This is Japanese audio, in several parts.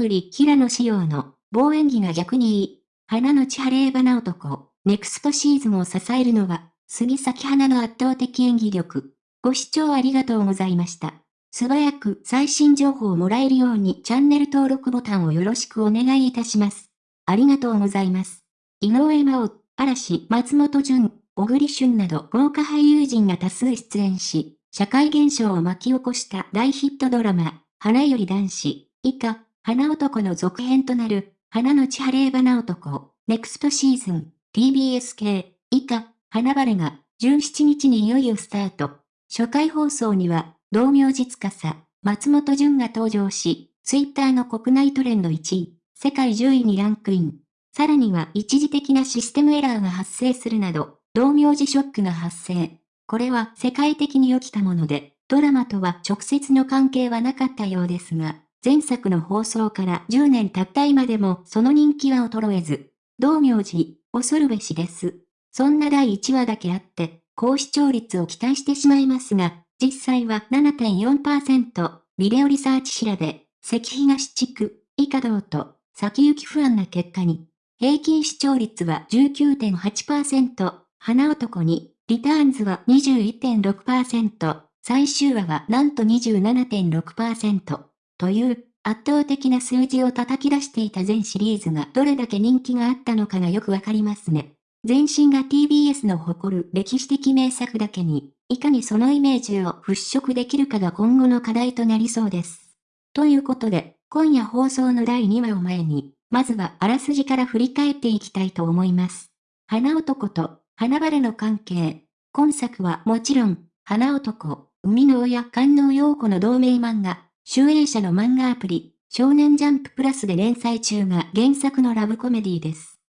プリ平野仕様の棒演技が逆にいい。花の千晴花男、ネクストシーズンを支えるのは、杉咲花の圧倒的演技力。ご視聴ありがとうございました。素早く最新情報をもらえるようにチャンネル登録ボタンをよろしくお願いいたします。ありがとうございます。井上真央、嵐、松本潤、小栗旬など豪華俳優陣が多数出演し、社会現象を巻き起こした大ヒットドラマ、花より男子、以下、花男の続編となる、花の千晴花男、ネクストシーズン、TBS 系、以下、花晴れが、17日にいよいよスタート。初回放送には、同名実家さ、松本潤が登場し、ツイッターの国内トレンド1位、世界10位にランクイン。さらには一時的なシステムエラーが発生するなど、同名字ショックが発生。これは世界的に起きたもので、ドラマとは直接の関係はなかったようですが、前作の放送から10年経った今でもその人気は衰えず、同名字、恐るべしです。そんな第1話だけあって、高視聴率を期待してしまいますが、実際は7.4%、ビデオリサーチ調べ、関東地区、以下道と、先行き不安な結果に、平均視聴率は19.8%、花男に、リターンズは21.6%、最終話はなんと27.6%、という圧倒的な数字を叩き出していた全シリーズがどれだけ人気があったのかがよくわかりますね。前身が TBS の誇る歴史的名作だけに、いかにそのイメージを払拭できるかが今後の課題となりそうです。ということで、今夜放送の第2話を前に、まずはあらすじから振り返っていきたいと思います。花男と花晴れの関係。今作はもちろん、花男、生みの親観音陽子の同名漫画、集英社の漫画アプリ、少年ジャンププラスで連載中が原作のラブコメディです。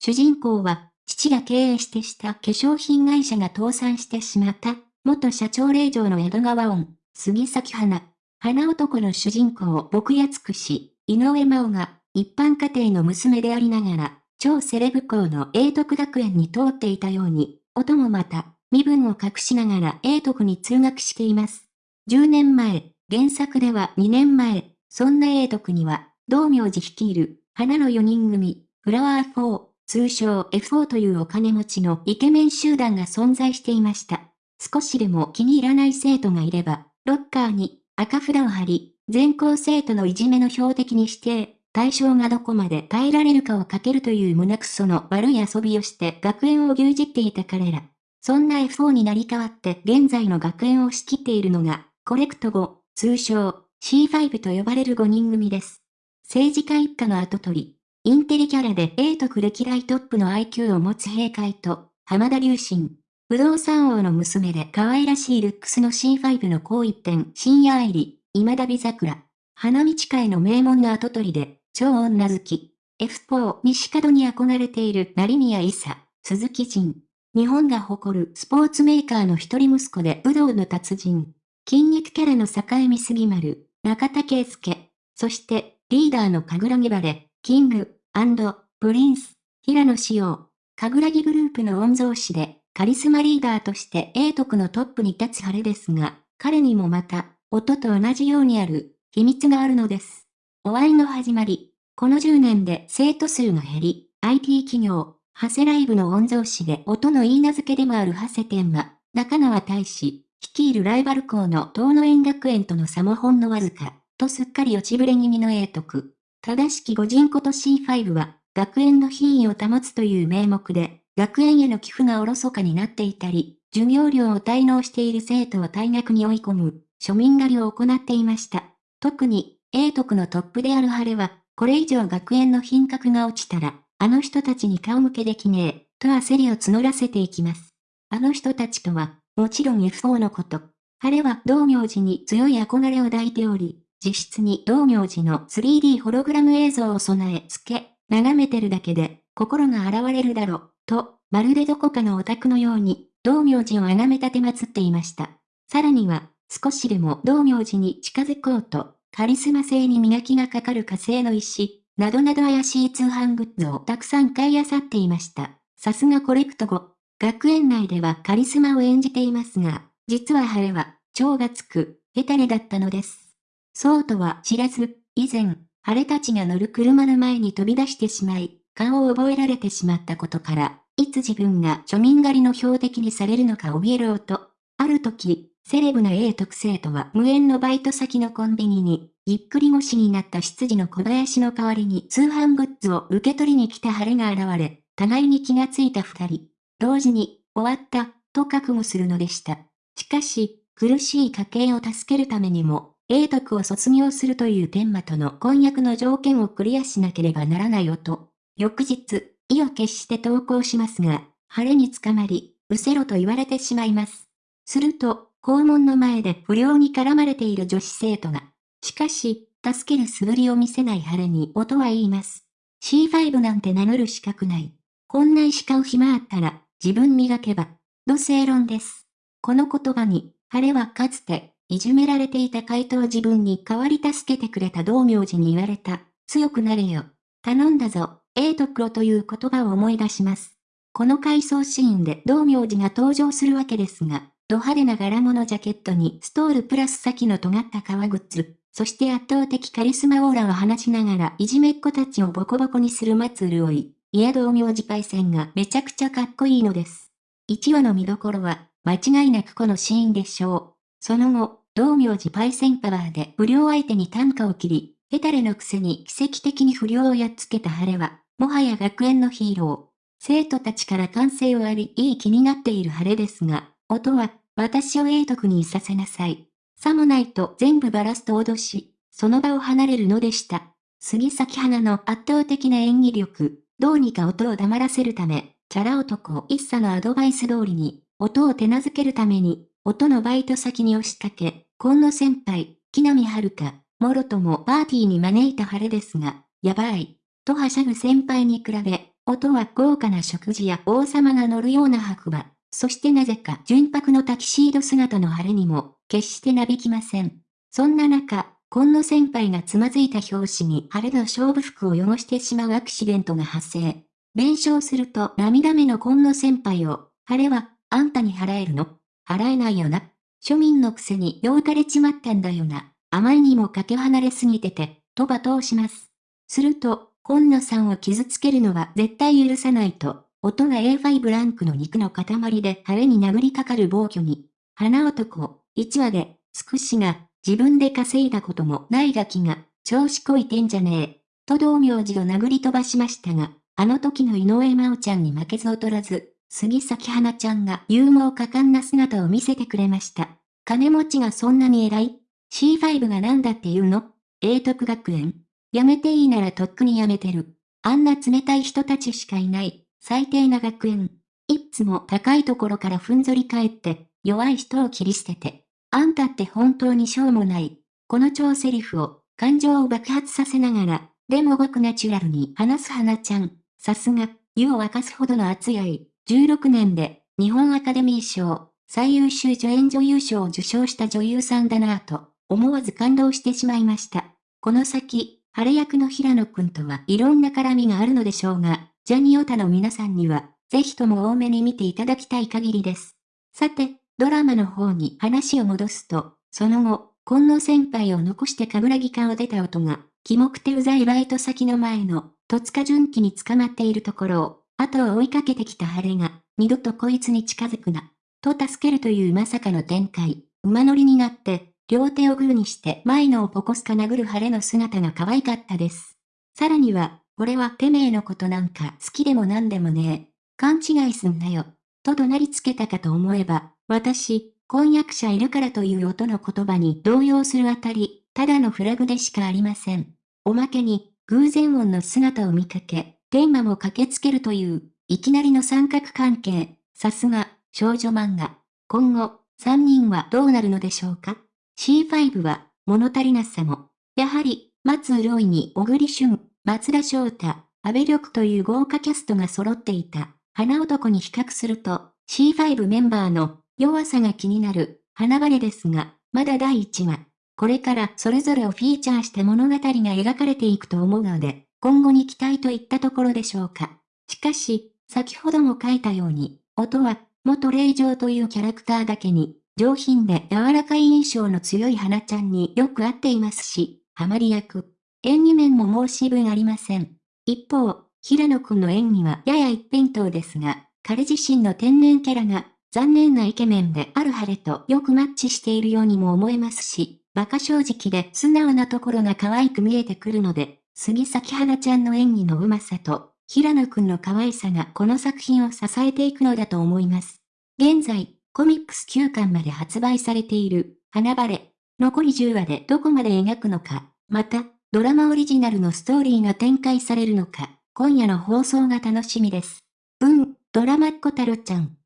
主人公は、父が経営してした化粧品会社が倒産してしまった、元社長令嬢の江戸川音、杉咲花。花男の主人公を僕やつくし、井上真央が一般家庭の娘でありながら、超セレブ校の英徳学園に通っていたように、音もまた、身分を隠しながら英徳に通学しています。10年前、原作では2年前、そんな英徳には、道明寺率いる、花の4人組、フラワー4、通称 F4 というお金持ちのイケメン集団が存在していました。少しでも気に入らない生徒がいれば、ロッカーに赤札を貼り、全校生徒のいじめの標的に指定、対象がどこまで耐えられるかをかけるという胸くその悪い遊びをして学園を牛耳っていた彼ら。そんな F4 になり変わって現在の学園を仕切っているのが、コレクト5、通称 C5 と呼ばれる5人組です。政治家一家の後取り、インテリキャラで A と歴代トップの IQ を持つ閉会と、浜田隆信。不動産王の娘で可愛らしいルックスの C5 の紅一点、真矢愛莉、今田美桜。花道会の名門の跡取りで、超女好き。F4 西門に憧れている成宮一茶、鈴木仁。日本が誇るスポーツメーカーの一人息子で武道の達人。筋肉キャラの栄美杉丸、中田圭祐。そして、リーダーの神楽木晴、King & Prince、平野紫耀。神楽木グループの御曹司で、カリスマリーダーとして英徳のトップに立つ晴れですが、彼にもまた、音と同じようにある、秘密があるのです。お会いの始まり。この10年で生徒数が減り、IT 企業、ハセライブの御曹司で音の言い名付けでもあるハセ天は、中川大使、率いるライバル校の東野園学園との差もほんのわずか、とすっかり落ちぶれ気味の英徳。正しき御人こと C5 は、学園の品位を保つという名目で、学園への寄付がおろそかになっていたり、授業料を滞納している生徒を退学に追い込む、庶民狩りを行っていました。特に、英徳のトップである晴れは、これ以上学園の品格が落ちたら、あの人たちに顔向けできねえ、と焦りを募らせていきます。あの人たちとは、もちろん F4 のこと。晴れは道明寺に強い憧れを抱いており、実質に道明寺の 3D ホログラム映像を備え付け、眺めてるだけで、心が洗われるだろう。と、まるでどこかのオタクのように、道明寺を崇め立て祀っていました。さらには、少しでも道明寺に近づこうと、カリスマ性に磨きがかかる火星の石、などなど怪しい通販グッズをたくさん買い漁っていました。さすがコレクト後、学園内ではカリスマを演じていますが、実は晴れは、超がつく、ヘタレだったのです。そうとは知らず、以前、晴れたちが乗る車の前に飛び出してしまい、顔を覚えられてしまったことから、いつ自分が庶民狩りの標的にされるのか怯えろうと。ある時、セレブな A 特性とは無縁のバイト先のコンビニに、ぎっくり腰になった執事の小林の代わりに通販グッズを受け取りに来た晴れが現れ、互いに気がついた二人。同時に、終わった、と覚悟するのでした。しかし、苦しい家計を助けるためにも、英徳を卒業するという天馬との婚約の条件をクリアしなければならないよと。翌日、意を決して投稿しますが、晴れに捕まり、うせろと言われてしまいます。すると、校門の前で不良に絡まれている女子生徒が。しかし、助ける素振りを見せない晴れに音は言います。C5 なんて名乗る資格ない。こんな石買う暇あったら、自分磨けば。土正論です。この言葉に、晴れはかつて、いじめられていた回答自分に代わり助けてくれた道明寺に言われた。強くなれよ。頼んだぞ。A と黒という言葉を思い出します。この回想シーンで道明寺が登場するわけですが、ド派手な柄物ジャケットにストールプラス先の尖った革靴、そして圧倒的カリスマオーラを放ちながらいじめっ子たちをボコボコにする松潤い、家道明寺パイセンがめちゃくちゃかっこいいのです。1話の見どころは、間違いなくこのシーンでしょう。その後、道明寺パイセンパワーで不良相手に単価を切り、ヘタレのくせに奇跡的に不良をやっつけた晴れは、もはや学園のヒーロー。生徒たちから歓声を浴び、いい気になっている晴れですが、音は、私を英徳にいさせなさい。さもないと全部バラすと脅し、その場を離れるのでした。杉咲花の圧倒的な演技力、どうにか音を黙らせるため、チャラ男一茶のアドバイス通りに、音を手なずけるために、音のバイト先に押しかけ、今野先輩、木南遥、もろともパーティーに招いた晴れですが、やばい。とはしゃぐ先輩に比べ、音は豪華な食事や王様が乗るような白馬、そしてなぜか純白のタキシード姿の晴れにも、決してなびきません。そんな中、今野先輩がつまずいた拍子に晴れの勝負服を汚してしまうアクシデントが発生。弁償すると涙目の今野先輩を、晴れは、あんたに払えるの？払えないよな。庶民のくせにようかれちまったんだよな。あまりにもかけ離れすぎてて、と罵倒します。すると、今野さんを傷つけるのは絶対許さないと、音が A5 ランクの肉の塊で晴れに殴りかかる暴挙に。花男、1話で、つくしが、自分で稼いだこともないガキが、調子こいてんじゃねえ。と道明寺を殴り飛ばしましたが、あの時の井上真央ちゃんに負けず劣らず、杉咲花ちゃんが勇猛果敢な姿を見せてくれました。金持ちがそんなに偉い ?C5 が何だって言うの？英徳学園やめていいならとっくにやめてる。あんな冷たい人たちしかいない。最低な学園。いつも高いところからふんぞり返って、弱い人を切り捨てて。あんたって本当にしょうもない。この超セリフを、感情を爆発させながら、でもごくナチュラルに話す花ちゃん。さすが、湯を沸かすほどの熱い愛。16年で、日本アカデミー賞、最優秀助演女優賞を受賞した女優さんだなぁと、思わず感動してしまいました。この先、晴れ役の平野くんとはいろんな絡みがあるのでしょうが、ジャニオタの皆さんには、ぜひとも多めに見ていただきたい限りです。さて、ドラマの方に話を戻すと、その後、今野先輩を残して神楽木を出た音が、キモくてうざいバイト先の前の、戸塚純喜に捕まっているところを、後を追いかけてきた晴れが、二度とこいつに近づくな、と助けるというまさかの展開、馬乗りになって、両手をグーにして前のをポコスか殴る晴れの姿が可愛かったです。さらには、俺はてめえのことなんか好きでもなんでもねえ。勘違いすんなよ。と怒鳴りつけたかと思えば、私、婚約者いるからという音の言葉に動揺するあたり、ただのフラグでしかありません。おまけに、偶然音の姿を見かけ、テーマも駆けつけるという、いきなりの三角関係。さすが、少女漫画。今後、三人はどうなるのでしょうか？C5 は、物足りなさも。やはり、松潤に小栗旬、松田翔太、安倍緑という豪華キャストが揃っていた。花男に比較すると、C5 メンバーの弱さが気になる、花晴れですが、まだ第1話。これからそれぞれをフィーチャーした物語が描かれていくと思うので、今後に期待といったところでしょうか。しかし、先ほども書いたように、音は、元霊場というキャラクターだけに、上品で柔らかい印象の強い花ちゃんによく合っていますし、ハマり役。演技面も申し分ありません。一方、平野くんの演技はやや一辺倒ですが、彼自身の天然キャラが残念なイケメンである晴れとよくマッチしているようにも思えますし、馬鹿正直で素直なところが可愛く見えてくるので、杉咲花ちゃんの演技の上手さと、平野くんの可愛さがこの作品を支えていくのだと思います。現在、コミックス9巻まで発売されている、花バレ。残り10話でどこまで描くのか、また、ドラマオリジナルのストーリーが展開されるのか、今夜の放送が楽しみです。うん、ドラマっ子太郎ちゃん。